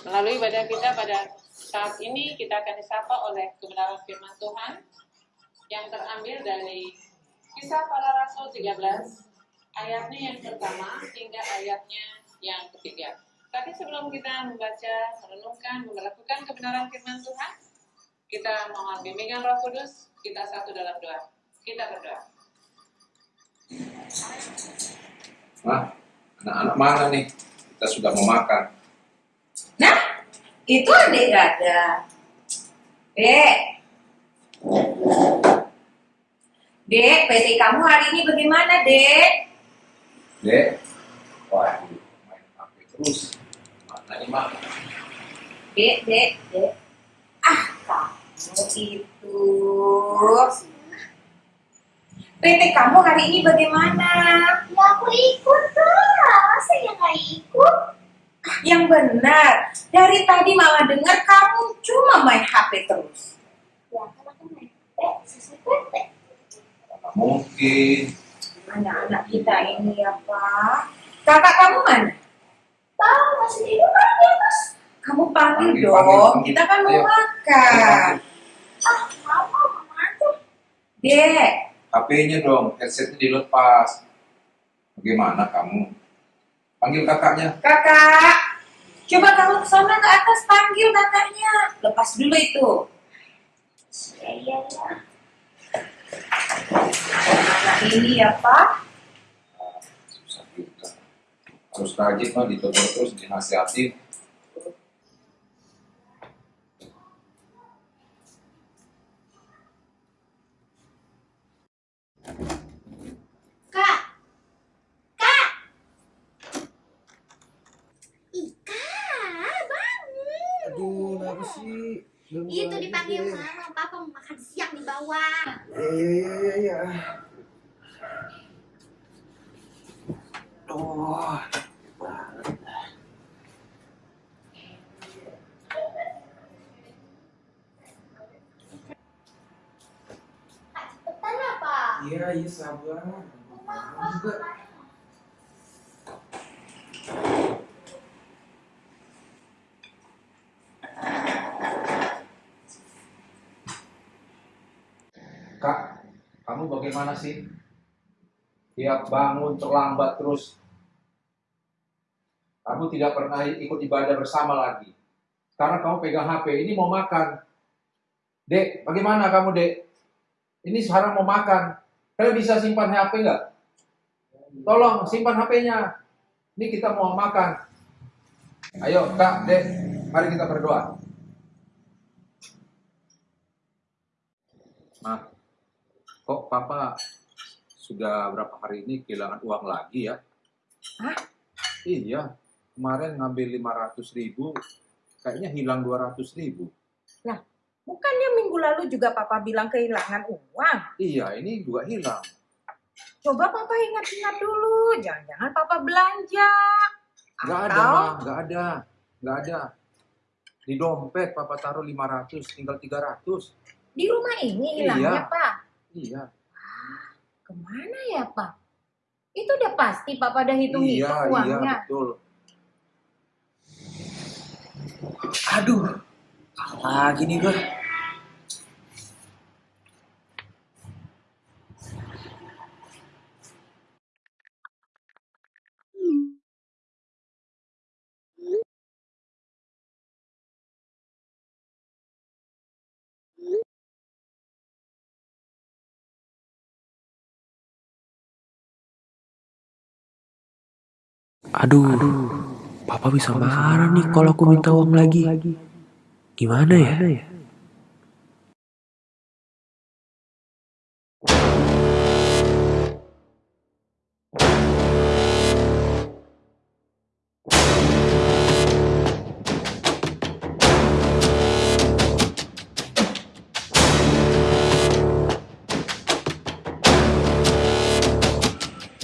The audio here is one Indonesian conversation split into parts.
Melalui ibadah kita pada saat ini kita akan disapa oleh kebenaran firman Tuhan yang terambil dari Kisah Para Rasul 13 ayatnya yang pertama hingga ayatnya yang ketiga. Tapi sebelum kita membaca, merenungkan, melakukan kebenaran firman Tuhan, kita mohon bimbingan Roh Kudus, kita satu dalam doa. Kita berdoa. Nah, anak-anak mana nih? Kita sudah mau makan. Nah, itu adik Dada. Dek. Dek, PT kamu hari ini bagaimana, Dek? Dek, waduh, main HP terus. Nih, Mak? Dek, Dek, Dek. Ah, kamu itu. PT kamu hari ini bagaimana? Ya aku ikut lah, masa ya nggak ikut? Yang benar, dari tadi mama dengar kamu cuma main HP terus. Ya kan aku main. Mana mungkin. Anak-anak kita ini ya, Pak. Kakak kamu mana? Tahu masih tidur kan di atas? Kamu panggil, Panggil, dong, panggil, panggil. kita kan mau Ayo. makan. Ah, mama, mama aja. Dek, HP-nya dong, headsetnya dilepas. Bagaimana kamu? Panggil kakaknya. kakak. Coba kamu ke sana ke atas panggil kakaknya. Lepas dulu itu. Ya, iya, ya. Anak ini ya, Pak. Harus rajin mah ditegur terus dinasihatin. Kak, kak. Ika, bangun. Aduh, kenapa sih? Belum Itu dipanggil deh. mama, papa mau makan siang di bawah. Iya, iya, iya, iya. Oh. Apa? Iya, iya, sabar. Juga. Kak, bagaimana sih? Tiap bangun terlambat terus. Kamu tidak pernah ikut ibadah bersama lagi. Karena kamu pegang HP, ini mau makan. Dek, bagaimana kamu, Dek? Ini sekarang mau makan. Kalian bisa simpan HP nggak? Tolong, simpan HP-nya. Ini kita mau makan. Ayo, Kak, Dek, mari kita berdoa. Nah, kok Papa sudah berapa hari ini kehilangan uang lagi ya? Hah? Iya, kemarin ngambil 500 ribu, kayaknya hilang 200 ribu. Bukannya minggu lalu juga Papa bilang kehilangan uang? Iya, ini juga hilang. Coba Papa ingat-ingat dulu. Jangan-jangan Papa belanja. Ada, Atau Ma. nggak ada, nggak ada. Di dompet Papa taruh 500, tinggal 300. di rumah ini hilangnya, Iya. Pak. Iya, Ke mana ya, Pak? Itu udah pasti Papa udah hitung-hitung iya, iya, uangnya. betul. Aduh, lagi nih gue. Aduh, papa bisa marah nih kalau aku minta uang lagi. Gimana ya?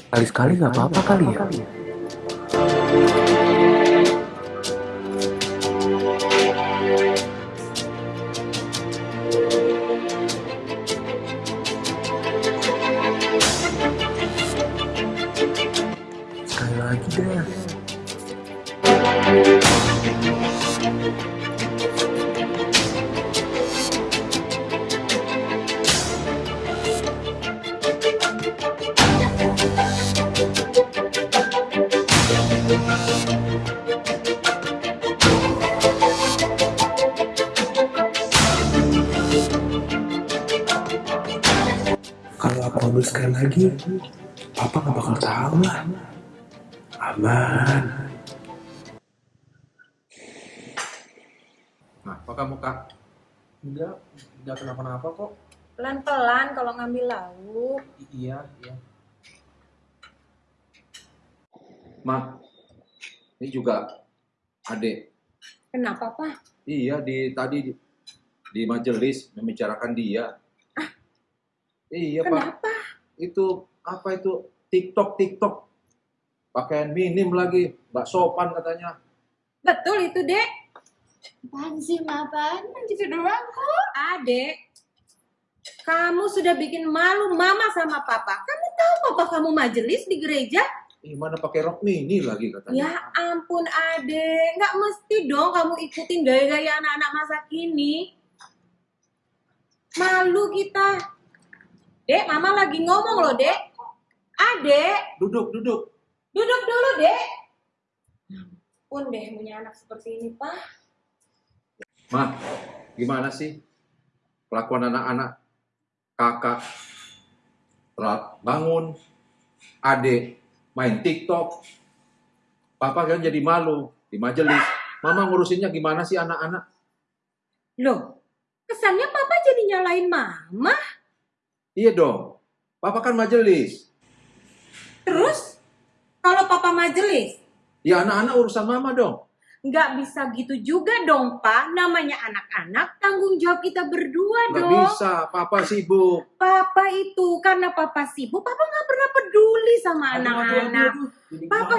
Sekali-sekali nggak apa-apa kali ya. Aman. Nah, apa kamu kak? Enggak, enggak kenapa-napa kok. Pelan-pelan kalau ngambil lauk. I- iya, iya. Ma, ini juga adik. Kenapa, Pak? Iya, di tadi di, di majelis membicarakan dia. Iya, Pak. Kenapa? Itu apa itu TikTok TikTok. Pakaian minim lagi, nggak sopan katanya. Betul itu, Dek. Apaan sih, Ma? Apaan? Gitu doang kok. Adek, kamu sudah bikin malu mama sama papa. Kamu tahu papa kamu majelis di gereja? Ih, mana pakai rok mini lagi katanya. Ya ampun adek, nggak mesti dong kamu ikutin gaya-gaya anak-anak masa kini. Malu kita. Dek, mama lagi ngomong loh, Dek. Adek, Duduk, duduk. Duduk dulu, Dek. Ampun deh punya anak seperti ini, Pak. Ma, gimana sih kelakuan anak-anak? Kakak telat bangun, adik main TikTok, papa kan jadi malu di majelis. Mama ngurusinnya gimana sih anak-anak? Loh, kesannya papa jadi nyalain mama. Iya dong, papa kan majelis. Terus, kalau papa majelis, Ya anak-anak urusan mama dong. nggak bisa gitu juga dong, Pak. Namanya anak-anak, tanggung jawab kita berdua Nggak dong. bisa, papa sibuk. Papa itu, karena papa sibuk, papa nggak pernah peduli sama anak-anak. Papa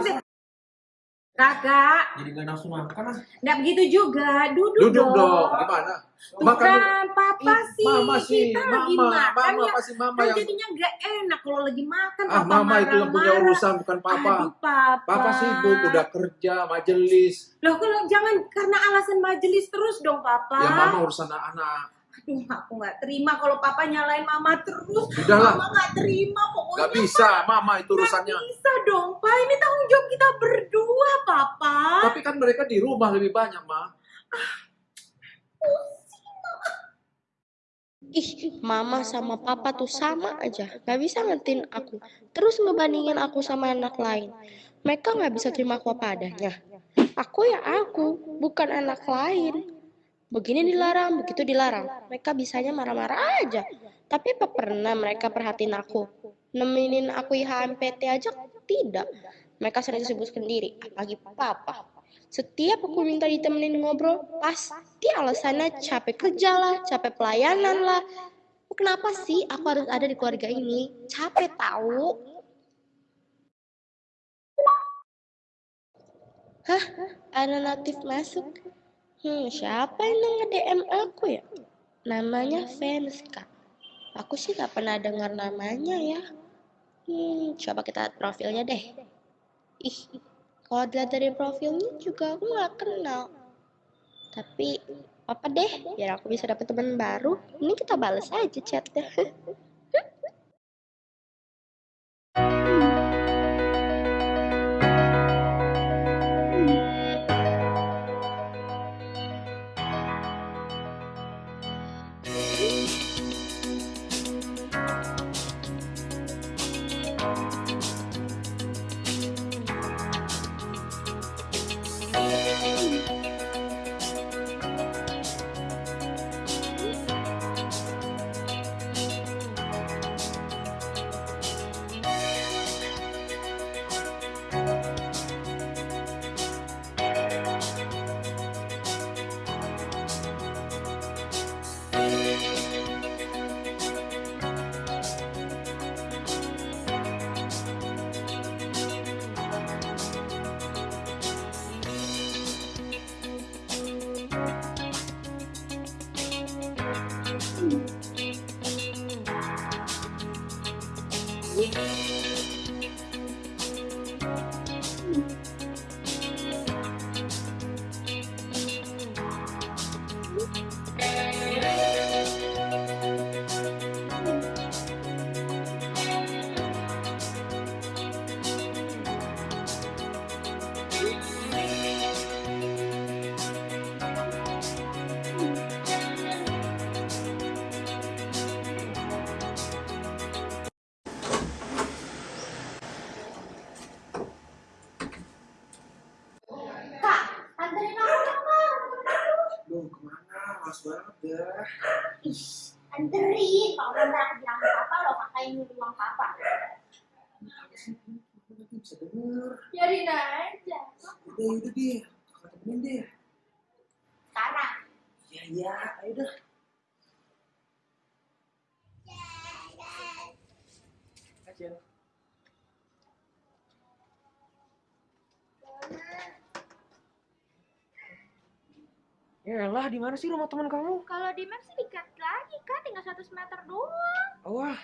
Kakak, Jadi nggak nafsu makan ah. nggak begitu juga. Duduk, Duduk dong, gimana? Tuh Makan kan, papa Ih, sih. Mama sih, kita lagi mama, makan mama ya. pasti mama Kan yang jadinya nggak enak kalau lagi makan. ah papa mama itu yang punya urusan bukan papa. Aduh, papa. Papa sibuk udah kerja majelis. Loh, kalau jangan karena alasan majelis terus dong, papa. Ya mama urusan anak-anak. Aduh, aku nggak terima kalau papa nyalain mama terus. Udahlah. Mama nggak terima pokoknya. Gak bisa, mama itu urusannya. Nggak bisa dong, Pak. Ini tanggung jawab kita berdua, Papa. Tapi kan mereka di rumah lebih banyak, Ma. Ih, mama sama papa tuh sama aja. Gak bisa ngertiin aku. Terus ngebandingin aku sama anak lain. Mereka gak bisa terima aku apa adanya. Aku ya aku, bukan anak lain. Begini dilarang, begitu dilarang. Mereka bisanya marah-marah aja. Tapi apa pernah mereka perhatiin aku? Nemenin aku IHMPT aja tidak. Mereka sering sibuk sendiri, apalagi papa. Setiap aku minta ditemenin ngobrol, pasti alasannya capek kerja lah, capek pelayanan lah. Kenapa sih aku harus ada di keluarga ini? Capek tahu. Hah? Ada notif masuk? Hmm, siapa yang nge-DM aku ya? Namanya Venska. Aku sih gak pernah dengar namanya ya. Hmm, coba kita lihat profilnya deh. Ih, kalau dilihat dari profilnya juga aku nggak kenal. Tapi apa deh, biar aku bisa dapet teman baru. Ini kita balas aja chatnya. Duh, ke mana? Mas banget ya. Ih, anterin. Kalau nanti aku bilang ke papa, lo yang nyuruh uang papa. Apa bisa denger. Biarin aja. Udah, udah deh. Kakak temenin deh. Sekarang. Ya, ya. Ayo dah. Ya lah, di mana sih rumah teman kamu? Kalau di map sih dekat lagi, Kak. Tinggal 100 meter doang. Wah,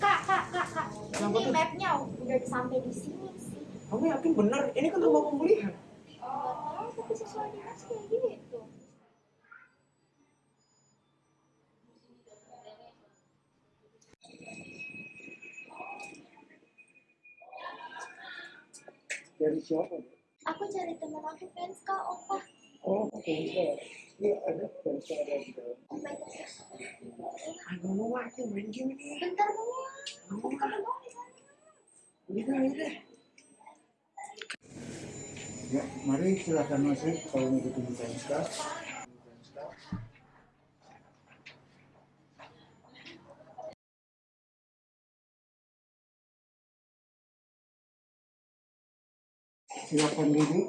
Kak, Kak, Kak, Kak. Kenapa Ini tuh? mapnya udah sampai di sini sih. kamu yakin bener? Ini kan rumah pemulihan. Nggak tahu, tapi sesuai di mas kayak gitu. Dari siapa? Aku cari teman aku fans Kak, Opa. Oh, oke. Iya, ada Versa ada di dalam. Nggak mau aku main game ini. Bentar mau. Doang di sana. Udah, udah. Ya, mari silakan masuk kalau mau ketemu PSK. Silakan duduk.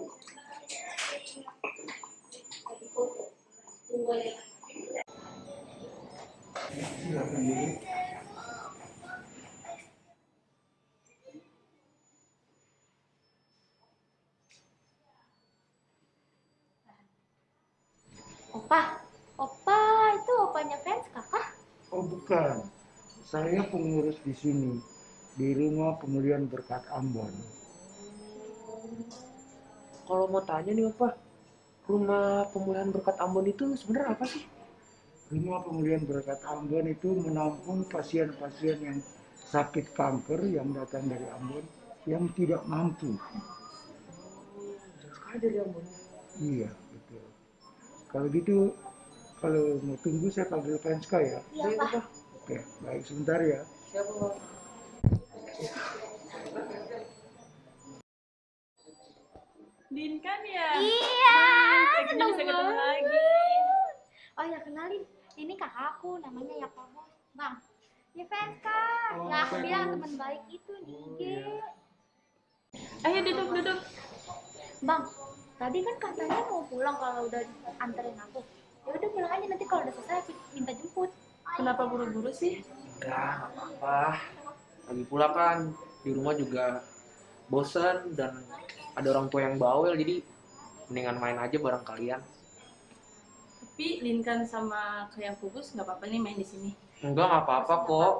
Opa, Opa itu opanya fans kakak. Oh bukan, saya pengurus di sini di rumah pemulihan berkat Ambon. Kalau mau tanya nih, apa? Rumah pemulihan berkat Ambon itu sebenarnya apa sih? Rumah pemulihan berkat Ambon itu menampung pasien-pasien yang sakit kanker yang datang dari Ambon yang tidak mampu. Sekali dari Ambon. Iya, betul. Kalau gitu, kalau mau tunggu saya panggil Penska ya. Iya, Pak. Pak. Oke, baik sebentar ya. Siapa, Pak? Din kan ya? Iya, Akhirnya seneng bisa ketemu lagi. Oh ya kenalin, ini kakakku namanya Yakobo. Bang, kak. Oh, yang aku bilang teman baik itu di Oh, iya. Ayo duduk duduk. Bang, tadi kan katanya mau pulang kalau udah anterin aku. Ya udah pulang aja nanti kalau udah selesai aku minta jemput. Kenapa buru-buru sih? Enggak, nggak apa-apa. Lagi pula kan di rumah juga bosen dan ada orang tua yang bawel jadi mendingan main aja bareng kalian. Tapi Linkan sama kayak Kubus nggak apa-apa nih main di sini. Enggak, nggak apa-apa kok.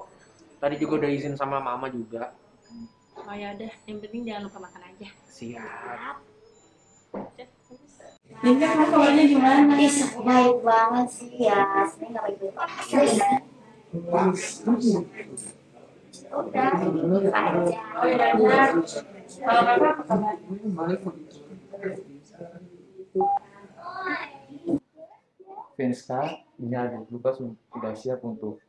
Tadi juga udah izin sama mama juga. Oh ya udah, yang penting jangan lupa makan aja. Siap. Linkan kamu kabarnya gimana? Ih, baik banget sih ya. Sebenarnya nggak baik-baik banget. Udah, aja. Kalau kakak apa kabar? Venska, ini ada Lukas sudah siap untuk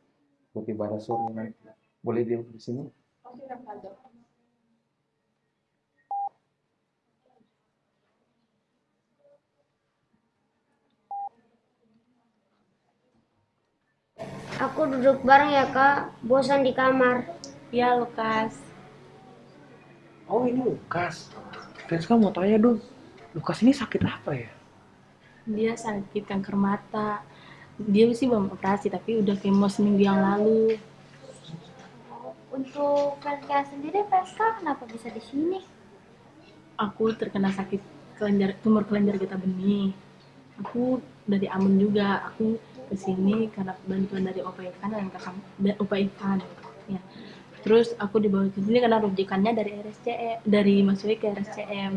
ikut ibadah sore nanti. Boleh dia di sini? Aku duduk bareng ya kak, bosan di kamar. Ya Lukas. Oh ini Lukas. Fans kamu mau tanya dong. Lukas ini sakit apa ya? Dia sakit kanker mata. Dia sih belum operasi tapi udah kemo seminggu yang lalu. Untuk Franska sendiri, Franska kenapa bisa di sini? Aku terkena sakit kelenjar tumor kelenjar getah benih. Aku dari Ambon juga. Aku ke sini karena bantuan dari Opa Ivan dan kakak dan Opa Ivan. Ya. Terus aku dibawa ke sini karena rujukannya dari RSCM dari masuknya ke RSCM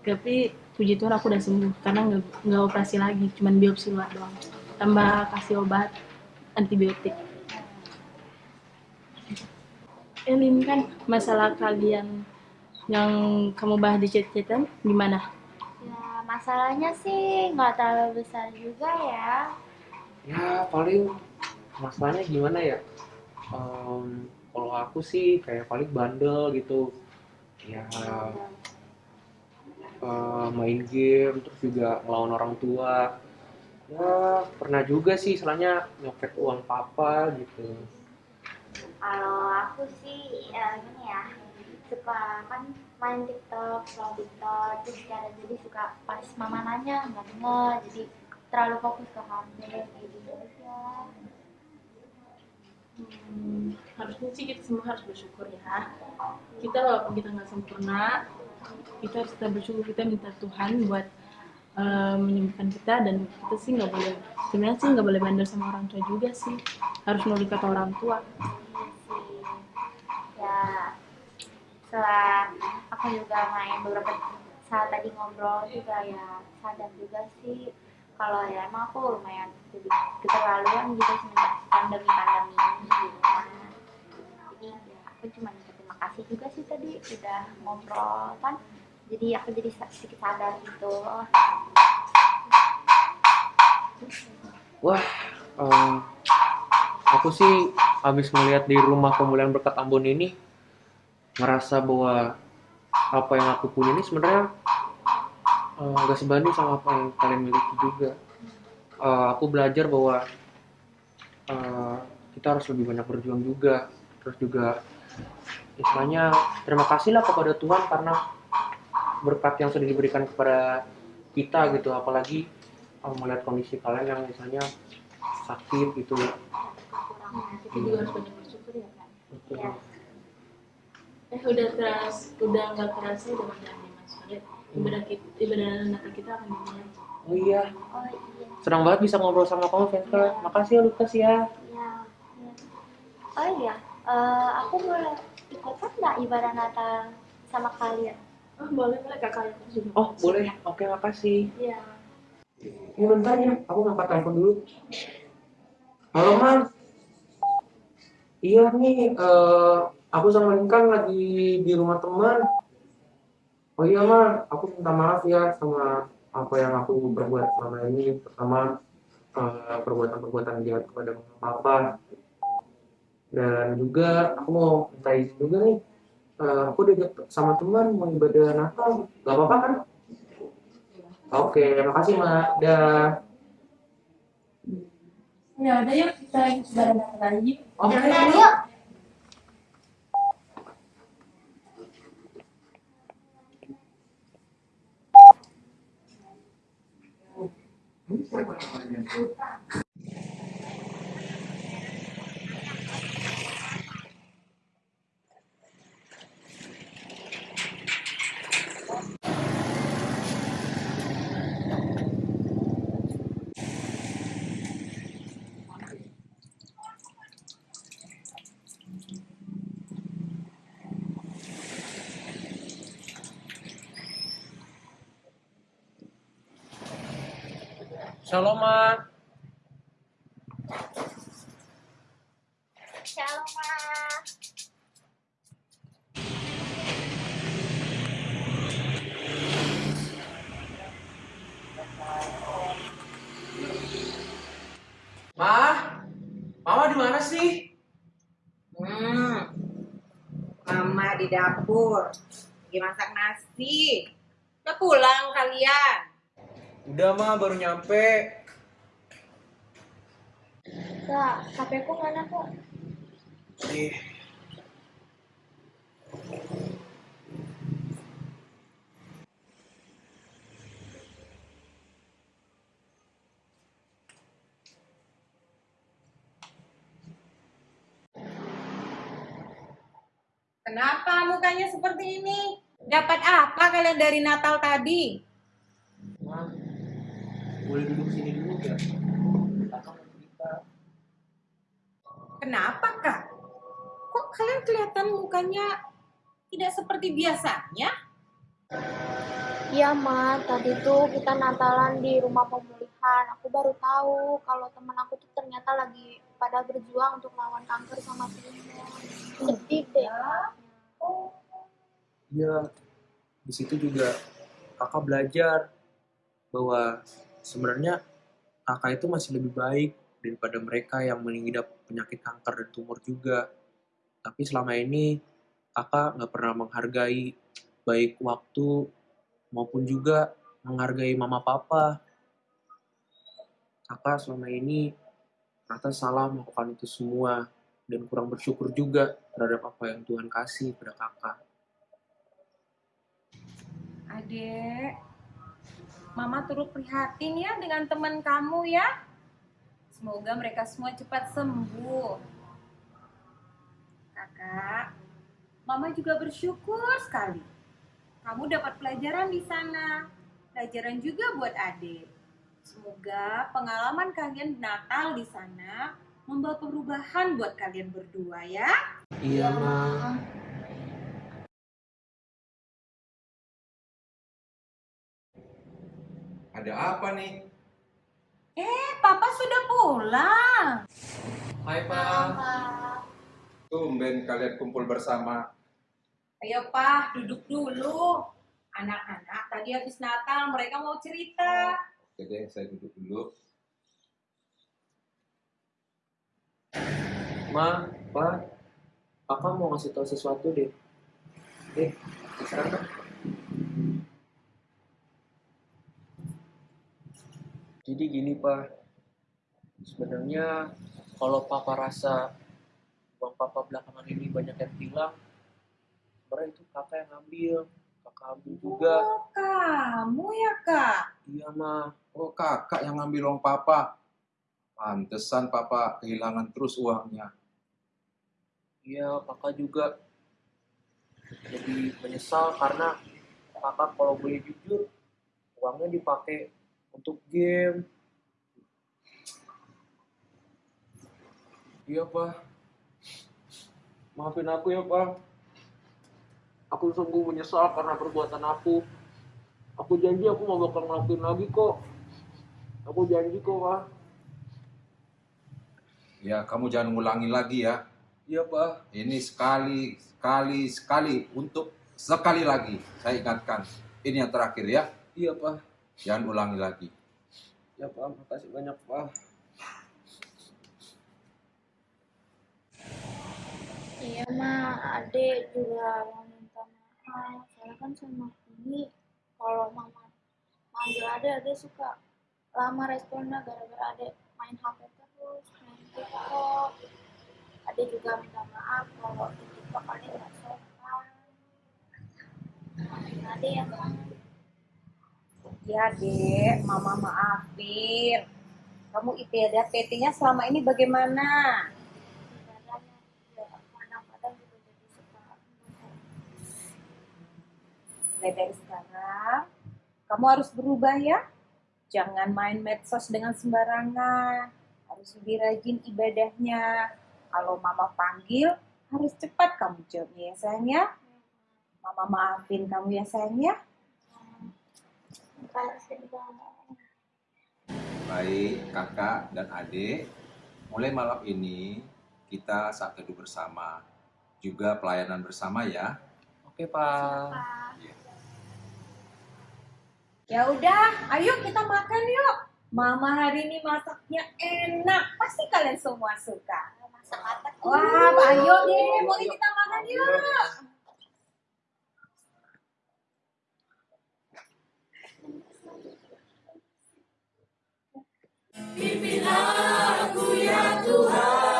tapi puji Tuhan aku udah sembuh karena nggak nggak operasi lagi cuman biopsi luar doang tambah kasih obat antibiotik Elin kan masalah kalian yang kamu bahas di chat-chatan gimana? Ya, masalahnya sih nggak terlalu besar juga ya. ya paling masalahnya gimana ya Em, kalau aku sih kayak paling bandel gitu. Ya eh, main game terus juga ngelawan orang tua. Ya pernah juga sih istilahnya nyopet uang papa gitu. Kalau aku sih ya gini ya, suka kan main TikTok, scroll TikTok, terus kadang jadi suka pas mama nanya nggak denger, jadi terlalu fokus ke HP kayak gitu aja. Hmm, harusnya sih kita semua harus bersyukur ya. Kita walaupun kita nggak sempurna, kita harus tetap bersyukur. Kita minta Tuhan buat eh, menyembuhkan kita dan kita sih nggak boleh sebenarnya sih nggak boleh bandel sama orang tua juga sih. Harus nurut kata orang tua. Ya, setelah aku juga main beberapa saat tadi ngobrol juga ya sadar juga sih kalau ya emang aku lumayan keterlaluan gitu semenjak pandemi pandemi ini rumah. Jadi ya aku cuma terima kasih juga sih tadi udah ngobrol kan. Jadi aku jadi sedikit sadar gitu. Wah em, aku sih habis melihat di rumah pemulihan berkat Ambon ini ngerasa bahwa apa yang aku punya ini sebenarnya eh, nggak sebanding sama apa yang kalian miliki juga Eh, aku belajar bahwa eh, kita harus lebih banyak berjuang juga terus juga istilahnya terima kasihlah kepada Tuhan karena berkat yang sudah diberikan kepada kita gitu apalagi eh, melihat kondisi kalian yang misalnya sakit gitu Kita juga harus banyak bersyukur ya kan. Betul. Eh udah keras, udah nggak kerasa udah Farid. Ibadah kita, ibadah Natal kita akan dimulai. oh iya. Oh iya. Senang banget bisa ngobrol sama kamu Venka makasih ya Lukas ya. Iya iya. oh iya eh, aku boleh ikutan nggak ibadah Natal sama kalian? Oh boleh boleh kakak juga. oh boleh oke makasih. Iya. ini bentar ya aku ngangkat telepon dulu. Halo man iya nih eh, aku sama Linkan lagi di rumah teman oh iya man aku minta maaf ya sama apa yang aku berbuat selama ini pertama eh, perbuatan-perbuatan jahat kepada mama papa. Dan juga aku mau minta izin juga nih. Eh, aku udah sama teman mau ibadah Natal. Gak apa-apa kan? Oke makasih mak dah Ya udah yuk kita ibadah Natal lagi. oke yuk Muchas gracias. Shalom, Ma. Shalom Ma. Ma, Mama di mana sih? Hmm. Mama di dapur. Lagi masak nasi. Udah pulang kalian. Udah, Ma, baru nyampe. Kak, HP ku mana kok? Ih, Kenapa mukanya seperti ini? Dapat apa kalian dari Natal tadi? Ma, boleh duduk sini dulu gak? Kakak mau cerita. Kenapa kak? kalian kelihatan mukanya tidak seperti biasanya? Iya, Ma. Tadi tuh kita Natalan di rumah pemulihan. Aku baru tahu kalau teman aku tuh ternyata lagi pada berjuang untuk lawan kanker sama pneumonia. Sedih deh. Iya, di situ juga kakak belajar bahwa sebenarnya kakak itu masih lebih baik daripada mereka yang mengidap penyakit kanker dan tumor juga. Tapi selama ini kakak nggak pernah menghargai baik waktu maupun juga menghargai mama papa. Kakak selama ini ternyata salah melakukan itu semua dan kurang bersyukur juga terhadap apa yang Tuhan kasih pada kakak. Adek, Mama turut prihatin ya dengan teman kamu ya. Semoga mereka semua cepat sembuh. Kakak, Mama juga bersyukur sekali. Kamu dapat pelajaran di sana. Pelajaran juga buat adik. Semoga pengalaman kalian Natal di sana membawa perubahan buat kalian berdua ya. Iya, Ma. Ada apa nih? Eh, Papa sudah pulang. Hai, Pak. Tumben kalian kumpul bersama. Ayo Pak, duduk dulu. Anak-anak tadi habis Natal mereka mau cerita. Oke deh, saya duduk dulu. Ma, Pak, Kakak mau ngasih tahu sesuatu deh. Eh, sekarang Jadi gini, Pak. Sebenarnya kalau Papa rasa uang Papa belakangan ini banyak yang hilang, sebenarnya itu Kakak yang ambil. Kakak ambil juga. Oh, kamu ya Kak? Iya, Ma. Oh kakak yang ngambil uang papa. Pantesan papa kehilangan terus uangnya. Iya, Kakak juga jadi menyesal karena Kakak kalau boleh jujur, uangnya dipakai untuk game. Iya, Pak. Maafin aku ya, Pak. Aku sungguh menyesal karena perbuatan aku. Aku janji aku mau bakal ngelakuin lagi kok. Aku janji kok, Pak. Ya kamu jangan ngulangi lagi ya. Iya, Pak. Ini sekali, sekali, sekali untuk sekali lagi saya ingatkan. Ini yang terakhir ya. Iya, Pak. Jangan ulangi lagi. Ya, Pak. Makasih banyak, Pak. Iya, Ma. Adek juga mau minta maaf. Soalnya kan sama ini, kalau Mama manggil Adek, Adek suka lama responnya gara-gara Adek main HP terus, main TikTok. Adek juga minta maaf kalau di TikTok Adek nggak sopan. Maafin Adek ya, Ma. Ya dek, Mama maafin. Kamu ibadah PT-nya selama ini bagaimana? Mulai dari sekarang, kamu harus berubah ya. Jangan main medsos dengan sembarangan. Harus lebih rajin ibadahnya. Kalau Mama panggil, harus cepat kamu jawabnya ya sayang ya. Mama maafin kamu ya sayang ya. Baik kakak dan adik, mulai malam ini kita saat teduh bersama. Juga pelayanan bersama ya. Oke, Pak. Ya udah, ayo kita makan yuk. Mama hari ini masaknya enak. Pasti kalian semua suka. Masak apa? Wah, ayo deh, boleh kita makan yuk. Pimpin aku ya Tuhan.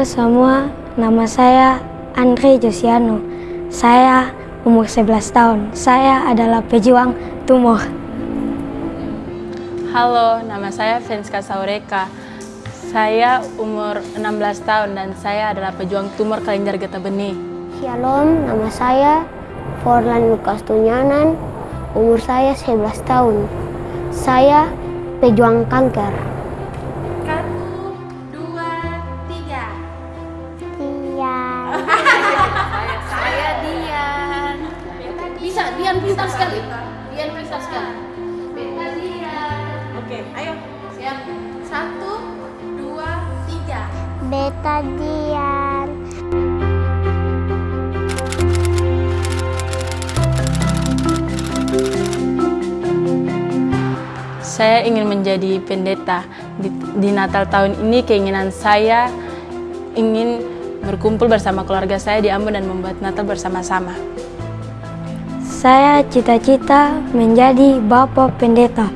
Halo semua, nama saya Andre Josiano. Saya umur 11 tahun. Saya adalah pejuang tumor. Halo, nama saya Fenska Saureka. Saya umur 16 tahun dan saya adalah pejuang tumor kelenjar getah benih. Shalom, nama saya Forlan Lukas Tunyanan. Umur saya 11 tahun. Saya pejuang kanker. Saya ingin menjadi pendeta. Di, di Natal tahun ini keinginan saya ingin berkumpul bersama keluarga saya di Ambon dan membuat Natal bersama-sama. Saya cita-cita menjadi bapak pendeta.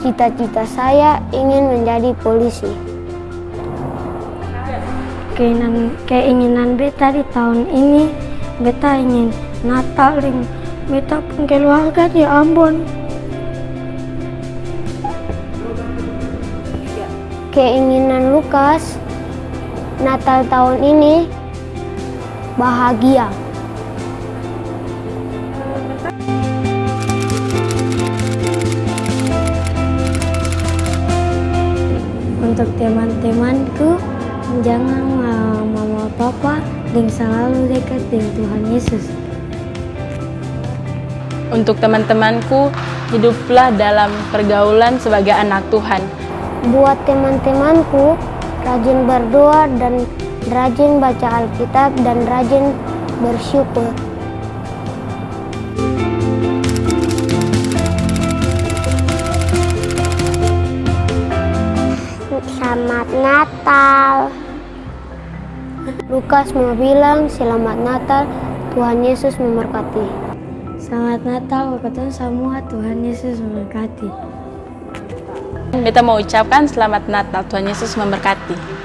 Cita-cita saya ingin menjadi polisi. Keinginan, keinginan beta di tahun ini, beta ingin Natal dengan beta pun keluarga di Ambon. Keinginan Lukas Natal tahun ini bahagia. Untuk teman-temanku, jangan uh, mama papa dan selalu dekat dengan Tuhan Yesus. Untuk teman-temanku, hiduplah dalam pergaulan sebagai anak Tuhan. Buat teman-temanku, rajin berdoa dan rajin baca Alkitab dan rajin bersyukur. Lukas mau bilang selamat Natal, Tuhan Yesus memberkati. Selamat Natal ketemu semua, Tuhan Yesus memberkati. Beta mau ucapkan selamat Natal, Tuhan Yesus memberkati.